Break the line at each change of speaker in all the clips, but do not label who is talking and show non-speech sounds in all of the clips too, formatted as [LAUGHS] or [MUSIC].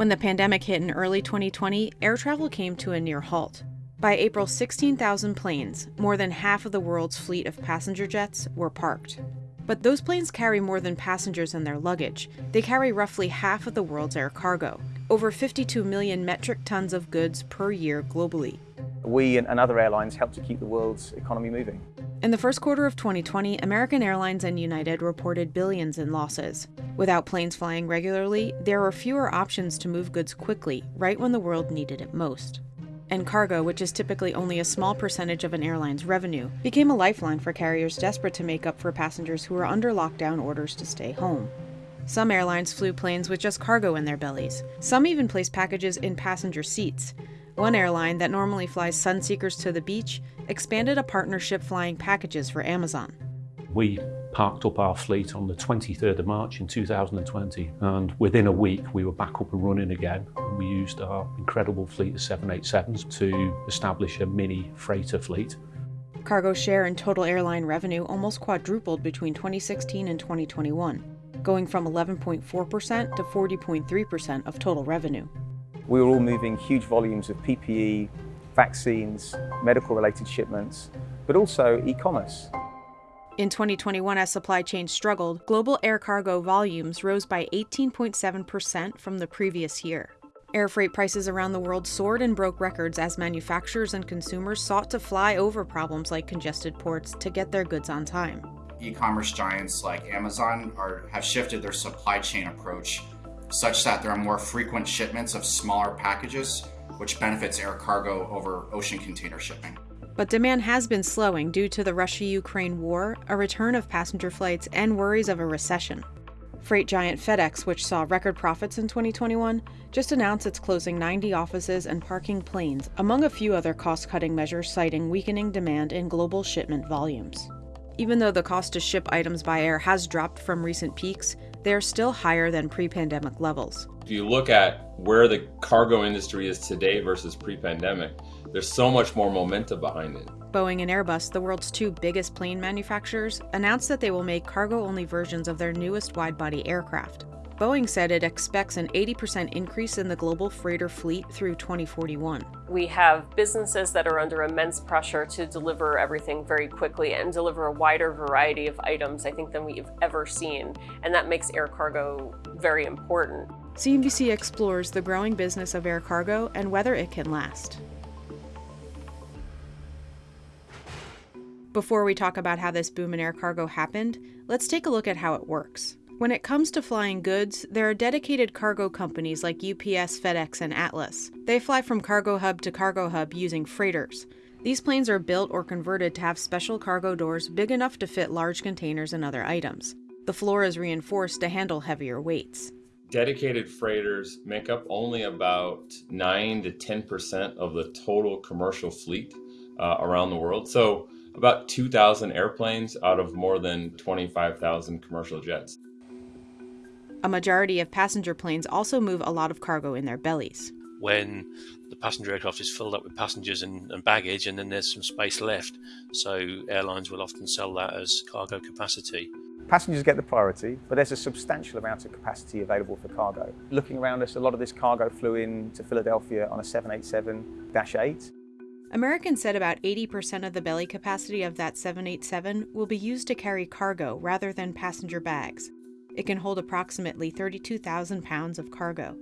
When the pandemic hit in early 2020, air travel came to a near halt. By April, 16,000 planes, more than half of the world's fleet of passenger jets, were parked. But those planes carry more than passengers and their luggage. They carry roughly half of the world's air cargo, over 52 million metric tons of goods per year globally.
We and other airlines help to keep the world's economy moving.
In the first quarter of 2020, American Airlines and United reported billions in losses. Without planes flying regularly, there were fewer options to move goods quickly, right when the world needed it most. And cargo, which is typically only a small percentage of an airline's revenue, became a lifeline for carriers desperate to make up for passengers who were under lockdown orders to stay home. Some airlines flew planes with just cargo in their bellies. Some even placed packages in passenger seats. One airline that normally flies sunseekers to the beach expanded a partnership flying packages for Amazon.
We parked up our fleet on the 23rd of March in 2020 and within a week we were back up and running again and we used our incredible fleet of 787s to establish a mini freighter fleet.
Cargo share in total airline revenue almost quadrupled between 2016 and 2021, going from 11.4% to 40.3% of total revenue.
We were all moving huge volumes of PPE, vaccines, medical related shipments, but also e-commerce.
In 2021, as supply chains struggled, global air cargo volumes rose by 18.7% from the previous year. Air freight prices around the world soared and broke records as manufacturers and consumers sought to fly over problems like congested ports to get their goods on time.
E-commerce giants like Amazon are, have shifted their supply chain approach such that there are more frequent shipments of smaller packages, which benefits air cargo over ocean container shipping.
But demand has been slowing due to the Russia Ukraine war, a return of passenger flights, and worries of a recession. Freight giant FedEx, which saw record profits in 2021, just announced it's closing 90 offices and parking planes, among a few other cost cutting measures, citing weakening demand in global shipment volumes. Even though the cost to ship items by air has dropped from recent peaks, they are still higher than pre pandemic levels.
If you look at where the cargo industry is today versus pre pandemic, there's so much more momentum behind it.
Boeing and Airbus, the world's two biggest plane manufacturers, announced that they will make cargo only versions of their newest wide body aircraft. Boeing said it expects an 80% increase in the global freighter fleet through 2041.
We have businesses that are under immense pressure to deliver everything very quickly and deliver a wider variety of items, I think, than we've ever seen. And that makes air cargo very important.
CNBC explores the growing business of air cargo and whether it can last. Before we talk about how this boom in air cargo happened, let's take a look at how it works. When it comes to flying goods, there are dedicated cargo companies like UPS, FedEx, and Atlas. They fly from cargo hub to cargo hub using freighters. These planes are built or converted to have special cargo doors big enough to fit large containers and other items. The floor is reinforced to handle heavier weights.
Dedicated freighters make up only about 9 to 10% of the total commercial fleet uh, around the world. So about 2,000 airplanes out of more than 25,000 commercial jets.
A majority of passenger planes also move a lot of cargo in their bellies.
When the passenger aircraft is filled up with passengers and, and baggage, and then there's some space left, so airlines will often sell that as cargo capacity.
Passengers get the priority, but there's a substantial amount of capacity available for cargo. Looking around us, a lot of this cargo flew in to Philadelphia on a 787-8.
American said about 80% of the belly capacity of that 787 will be used to carry cargo rather than passenger bags. It can hold approximately 32,000 pounds of cargo.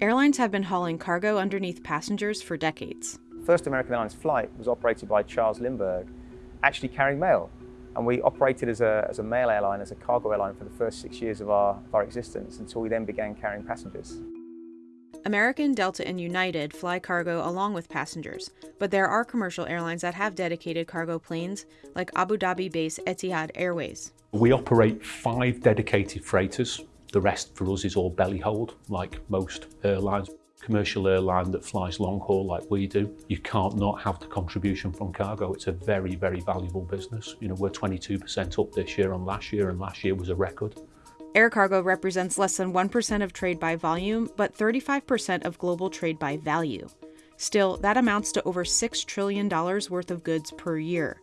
Airlines have been hauling cargo underneath passengers for decades.
First American Airlines flight was operated by Charles Lindbergh, actually carrying mail. And we operated as a, as a mail airline, as a cargo airline for the first six years of our, of our existence until we then began carrying passengers.
American, Delta, and United fly cargo along with passengers, but there are commercial airlines that have dedicated cargo planes, like Abu Dhabi based Etihad Airways.
We operate five dedicated freighters. The rest for us is all belly hold, like most airlines. Commercial airline that flies long haul like we do, you can't not have the contribution from cargo. It's a very, very valuable business. You know, we're 22% up this year on last year, and last year was a record.
Air cargo represents less than 1% of trade by volume, but 35% of global trade by value. Still, that amounts to over $6 trillion worth of goods per year.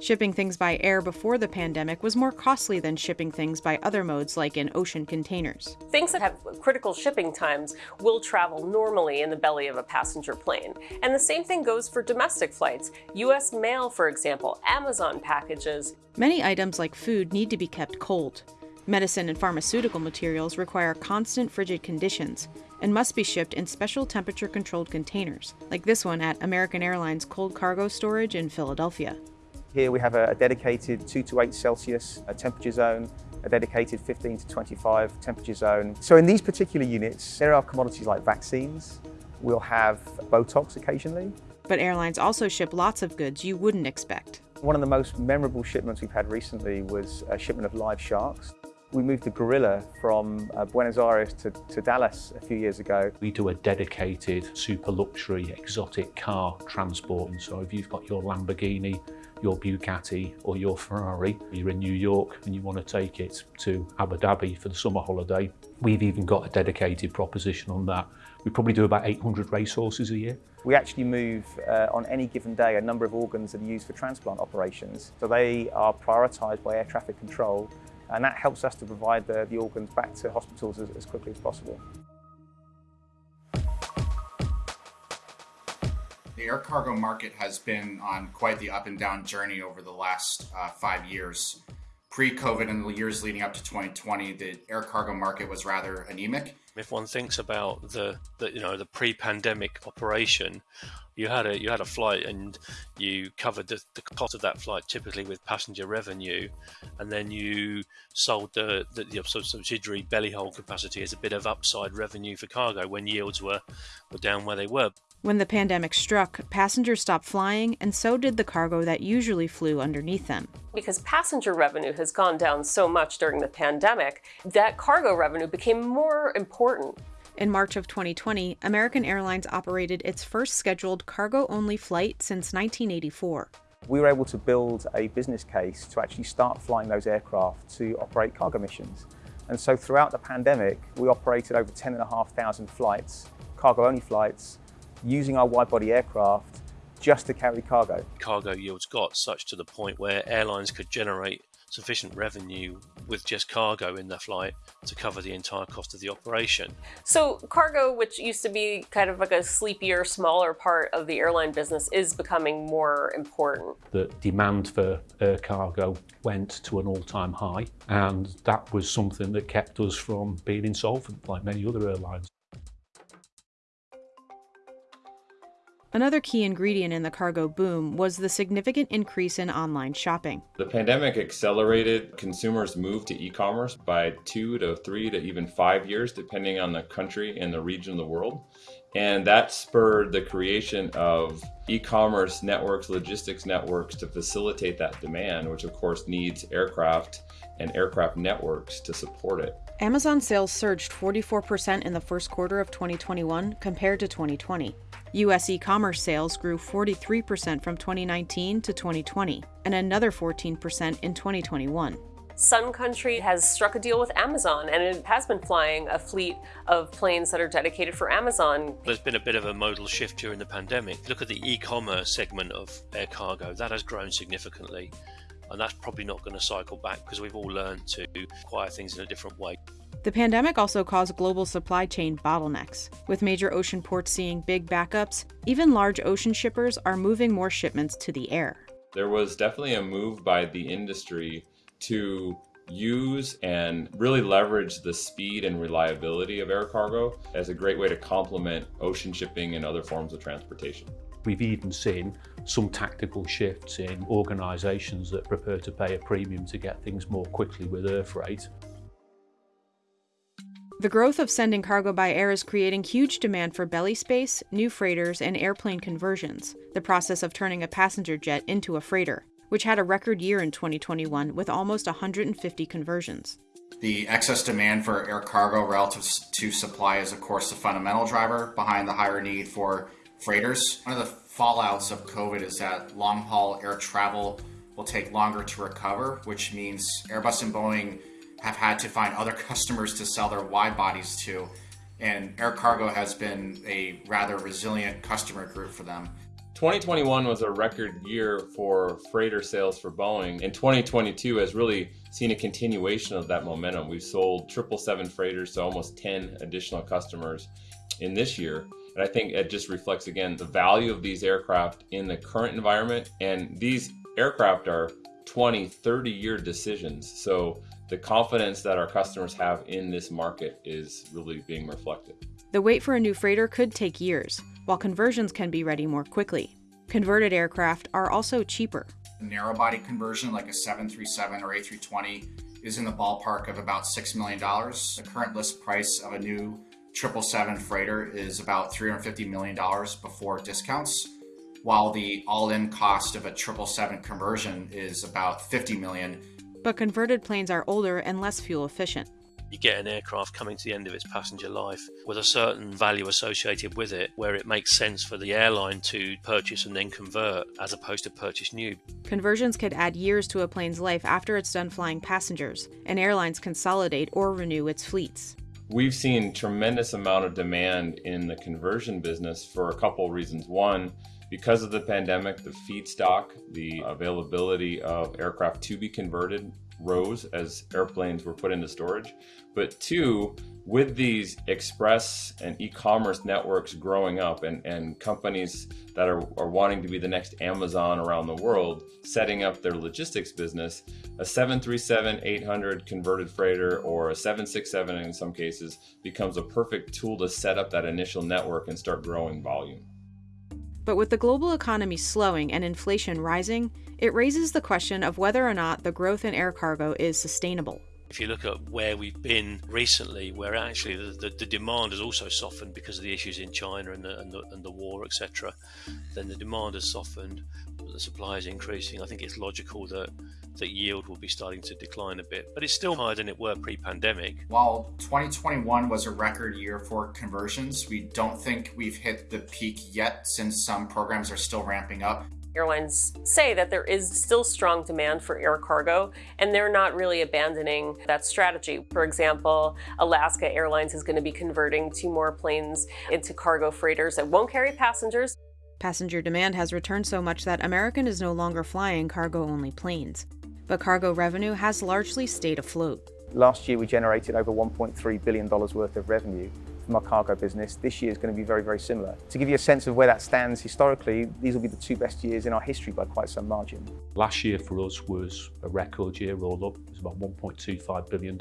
Shipping things by air before the pandemic was more costly than shipping things by other modes like in ocean containers.
Things that have critical shipping times will travel normally in the belly of a passenger plane. And the same thing goes for domestic flights. US mail, for example, Amazon packages.
Many items like food need to be kept cold. Medicine and pharmaceutical materials require constant frigid conditions and must be shipped in special temperature controlled containers, like this one at American Airlines Cold Cargo Storage in Philadelphia.
Here we have a, dedicated 2 to 8 Celsius temperature zone, a dedicated 15 to 25 temperature zone. So in these particular units, there are commodities like vaccines, we'll have Botox occasionally.
But airlines also ship lots of goods you wouldn't expect.
One of the most memorable shipments we've had recently was a shipment of live sharks. We moved the gorilla from uh, Buenos Aires to, to Dallas a few years ago.
We do a dedicated super luxury exotic car transport. And so if you've got your Lamborghini your Bugatti or your Ferrari, you're in New York and you want to take it to Abu Dhabi for the summer holiday, we've even got a dedicated proposition on that. We probably do about 800 racehorses a year.
We actually move uh, on any given day a number of organs that are used for transplant operations. So they are prioritised by air traffic control and that helps us to provide the, the organs back to hospitals as, as quickly as possible.
The air cargo market has been on quite the up and down journey over the last uh, five years. Pre-COVID and the years leading up to 2020, the air cargo market was rather anemic.
If one thinks about the, the you know the pre-pandemic operation, you had a you had a flight and you covered the, the cost of that flight typically with passenger revenue, and then you sold the the, the subsidiary belly hold capacity as a bit of upside revenue for cargo when yields were were down where they were.
When the pandemic struck, passengers stopped flying, and so did the cargo that usually flew underneath them.
Because passenger revenue has gone down so much during the pandemic, that cargo revenue became more important.
In March of 2020, American Airlines operated its first scheduled cargo only flight since 1984.
We were able to build a business case to actually start flying those aircraft to operate cargo missions. And so throughout the pandemic, we operated over 10,500 flights, cargo only flights, using our wide-body aircraft just to carry cargo.
Cargo yields got such to the point where airlines could generate sufficient revenue with just cargo in the flight to cover the entire cost of the operation.
So cargo, which used to be kind of like a sleepier, smaller part of the airline business, is becoming more important.
The demand for air cargo went to an all-time high, and that was something that kept us from being insolvent like many other airlines.
Another key ingredient in the cargo boom was the significant increase in online shopping.
The pandemic accelerated consumers' move to e-commerce by two to three to even five years, depending on the country and the region of the world. And that spurred the creation of e-commerce networks, logistics networks to facilitate that demand, which of course needs aircraft and aircraft networks to support it.
Amazon sales surged 44% in the first quarter of 2021 compared to 2020. U.S. e commerce sales grew 43% from 2019 to 2020, and another 14% in 2021.
Sun Country has struck a deal with Amazon and it has been flying a fleet of planes that are dedicated for Amazon.
There's been a bit of a modal shift during the pandemic. Look at the e-commerce segment of air cargo. That has grown significantly and that's probably not going to cycle back because we've all learned to acquire things in a different way.
The pandemic also caused global supply chain bottlenecks. With major ocean ports seeing big backups, even large ocean shippers are moving more shipments to the air.
There was definitely a move by the industry to use and really leverage the speed and reliability of air cargo as a great way to complement ocean shipping and other forms of transportation.
We've even seen some tactical shifts in organisations that prefer to pay a premium to get things more quickly with air freight.
The growth of sending cargo by air is creating huge demand for belly space, new freighters, and airplane conversions, the process of turning a passenger jet into a freighter, which had a record year in 2021 with almost 150 conversions.
The excess demand for air cargo relative to supply is, of course, the fundamental driver behind the higher need for freighters. One of the fallouts of COVID is that long haul air travel will take longer to recover, which means Airbus and Boeing have had to find other [LAUGHS] customers to sell their wide bodies to. And air cargo has been a rather resilient customer group for them.
2021 was a record year for freighter sales for Boeing, and 2022 has really seen a continuation of that momentum. We've sold 777 freighters to almost 10 additional customers in this year. And I think it just reflects again the value of these aircraft in the current environment. And these aircraft are 20, 30 year decisions. So the confidence that our customers have in this market is really being reflected.
The wait for a new freighter could take years, while conversions can be ready more quickly. Converted aircraft are also cheaper.
A narrow body conversion like a 737 or A320 is in the ballpark of about $6 million. The current list price of a new 777 freighter is about $350 million before discounts, while the all-in cost of a 777 conversion is about $50 million.
But converted planes are older and less fuel efficient.
You get an aircraft coming to the end of its passenger life with a certain value associated with it, where it makes sense for the airline to purchase and then convert as opposed to purchase new.
Conversions could add years to a plane's life after it's done flying passengers, and airlines consolidate or renew its fleets.
We've seen tremendous amount of demand in the conversion business for a couple reasons. One, because of the pandemic, the feedstock, the availability of aircraft to be converted rose as airplanes were put into storage. But two, with these express and e-commerce networks growing up and, and companies that are, are wanting to be the next Amazon around the world, setting up their logistics business, a 737-800 converted freighter or a 767 in some cases becomes a perfect tool to set up that initial network and start growing volume.
But with the global economy slowing and inflation rising, it raises the question of whether or not the growth in air cargo is sustainable.
If you look at where we've been recently, where actually the, the, the demand has also softened because of the issues in China and the, and the, and the war, etc., then the demand has softened, the supply is increasing. I think it's logical that that yield will be starting to decline a bit, but it's still higher than it were pre-pandemic.
While 2021 was a record year for conversions, we don't think we've hit the peak yet since some programs are still ramping up.
Airlines say that there is still strong demand for air cargo, and they're not really abandoning that strategy. For example, Alaska Airlines is going to be converting two more planes into cargo freighters that won't carry passengers.
Passenger demand has returned so much that American is no longer flying cargo only planes. But cargo revenue has largely stayed afloat.
Last year, we generated over $1.3 billion worth of revenue from our cargo business. This year is going to be very, very similar. To give you a sense of where that stands historically, these will be the two best years in our history by quite some margin.
Last year for us was a record year all up. It was about $1.25 billion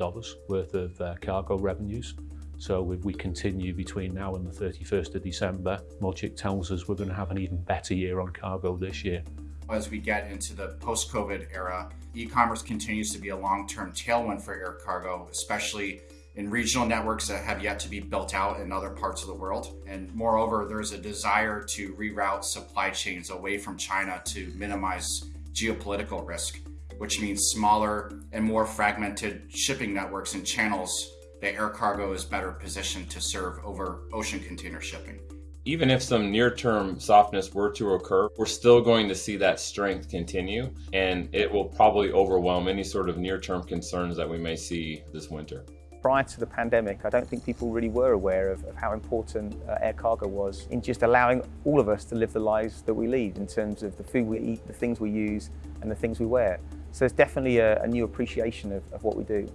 worth of uh, cargo revenues. So if we continue between now and the 31st of December, logic tells us we're going to have an even better year on cargo this year.
As we get into the post-COVID era, e-commerce continues to be a long-term tailwind for air cargo, especially in regional networks that have yet to be built out in other parts of the world. And moreover, there's a desire to reroute supply chains away from China to minimize geopolitical risk, which means smaller and more fragmented shipping networks and channels that air cargo is better positioned to serve over ocean container shipping.
Even if some near-term softness were to occur, we're still going to see that strength continue and it will probably overwhelm any sort of near-term concerns that we may see this winter
prior to the pandemic, I don't think people really were aware of, of how important uh, air cargo was in just allowing all of us to live the lives that we lead in terms of the food we eat, the things we use, and the things we wear. So there's definitely a, a new appreciation of, of what we do.